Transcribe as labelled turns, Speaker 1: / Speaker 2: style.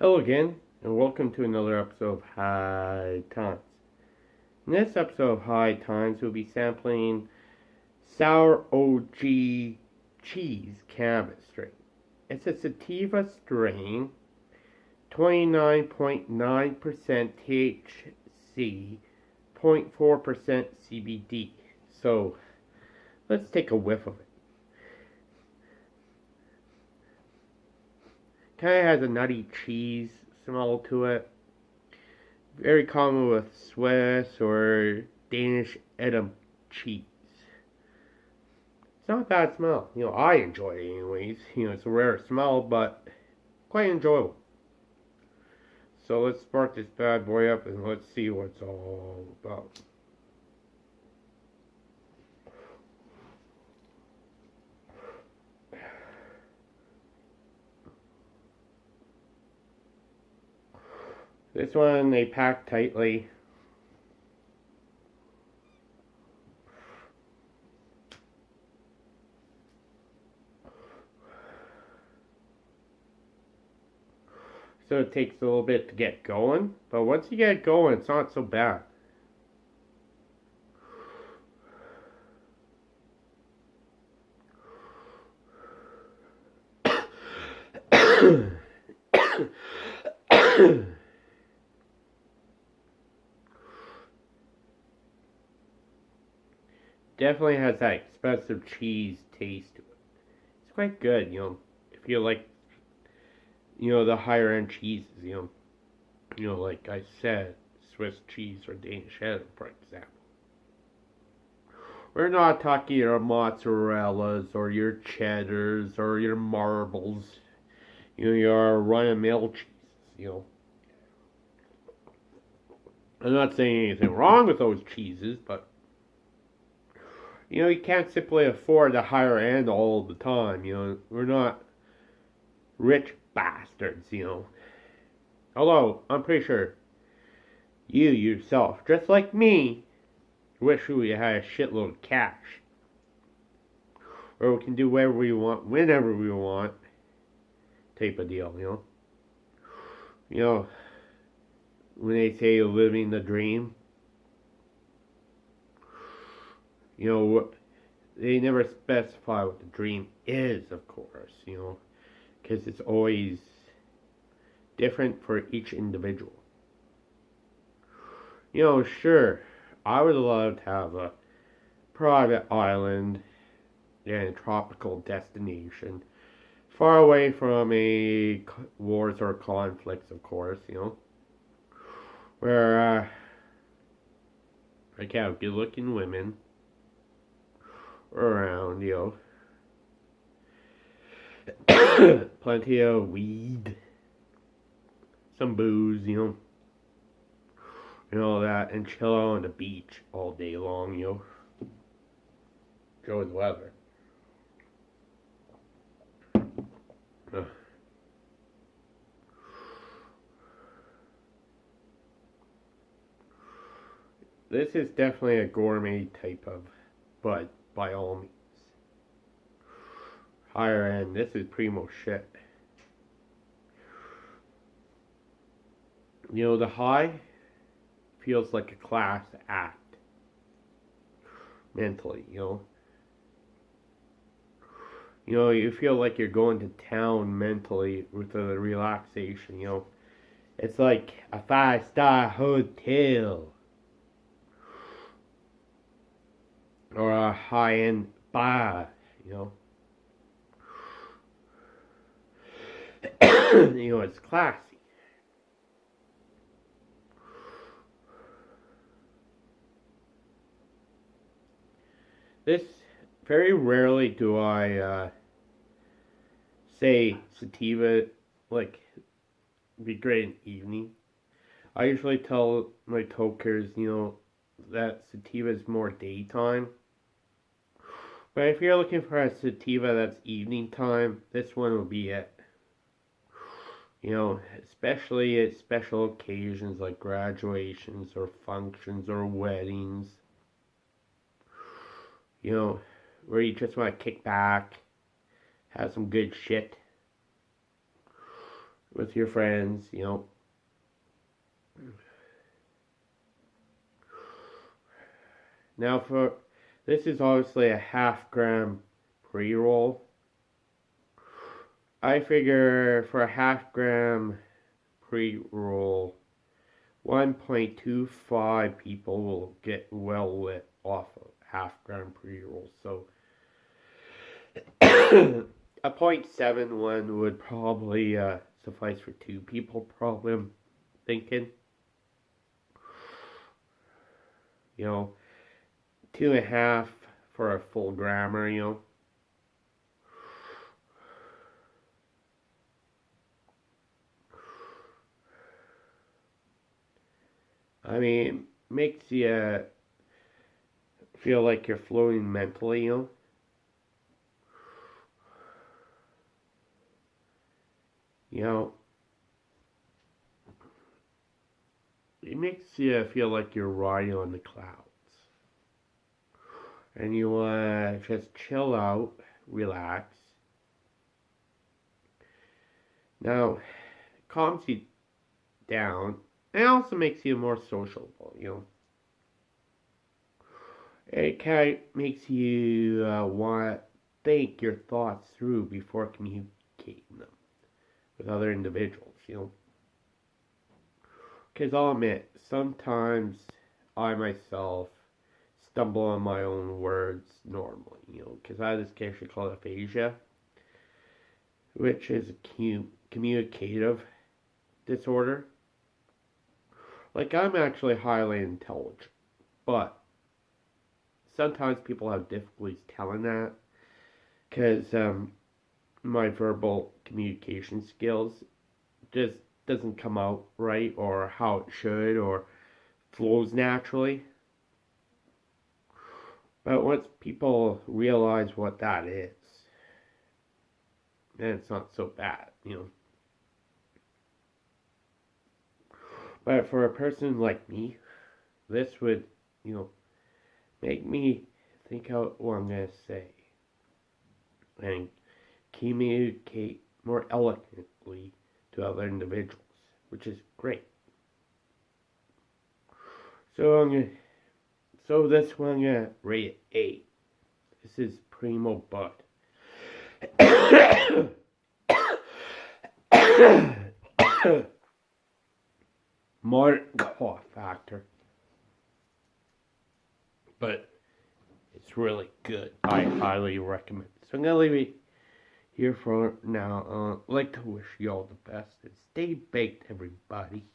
Speaker 1: Hello again, and welcome to another episode of High Times. In this episode of High Times, we'll be sampling Sour OG Cheese Cannabis Strain. It's a sativa strain, 29.9% THC, 0.4% CBD. So, let's take a whiff of it. Kind of has a nutty cheese smell to it. Very common with Swiss or Danish Edam cheese. It's not a bad smell. You know, I enjoy it anyways. You know, it's a rare smell, but quite enjoyable. So let's spark this bad boy up and let's see what it's all about. This one they pack tightly. So it takes a little bit to get going, but once you get going, it's not so bad. Definitely has that expensive cheese taste to it. It's quite good, you know, if you like, you know, the higher end cheeses, you know, you know, like I said, Swiss cheese or Danish cheddar, for example. We're not talking your mozzarellas or your cheddars or your marbles, you know, your run-of-mill cheeses, you know. I'm not saying anything wrong with those cheeses, but you know, you can't simply afford the higher end all the time. You know, we're not rich bastards, you know. Although, I'm pretty sure you yourself, just like me, wish we had a shitload of cash. Or we can do whatever we want, whenever we want, type of deal, you know. You know, when they say living the dream, you know, they never specify what the dream is, of course, you know, because it's always different for each individual. You know, sure, I would love to have a private island and a tropical destination far away from a wars or conflicts, of course, you know, where uh, I can have good looking women around, you know. Plenty of weed. Some booze, you know. And all that. And chill out on the beach all day long, you know. Enjoy the weather. This is definitely a gourmet type of bud by all means. Higher end, this is primo shit. You know, the high feels like a class act. Mentally, you know. You know, you feel like you're going to town mentally with the relaxation, you know. It's like a five star hotel. Or a high end bar, you know. you know, it's classy. This, very rarely do I uh, say sativa, like, be great in evening. I usually tell my tokers, you know, that sativa is more daytime. But if you're looking for a sativa that's evening time, this one will be it. You know, especially at special occasions like graduations or functions or weddings. You know, where you just want to kick back, have some good shit. with your friends, you know. Now for this is obviously a half gram pre-roll. I figure for a half gram pre-roll 1.25 people will get well lit off of half gram pre-roll. So a 0.71 would probably uh, suffice for two people, probably, I'm thinking. You know, two and a half for a full grammar, you know. I mean, makes you feel like you're flowing mentally, you know. You know, it makes you feel like you're riding on the clouds. And you want to just chill out, relax. Now, calms you down it also makes you more sociable, you know. It kind of makes you uh, want to think your thoughts through before communicating them with other individuals, you know. Because I'll admit, sometimes I myself stumble on my own words normally, you know, because I have this condition called aphasia, which is a communicative disorder like, I'm actually highly intelligent, but sometimes people have difficulties telling that because um, my verbal communication skills just doesn't come out right or how it should or flows naturally. But once people realize what that is, then it's not so bad, you know. But for a person like me, this would, you know, make me think out what I'm going to say and communicate more eloquently to other individuals, which is great. So I'm gonna, so this one I'm gonna rate it eight. This is Primo Bud. more cough factor. But it's really good. I highly recommend. So I'm gonna leave it here for now. Uh, like to wish you all the best and stay baked, everybody.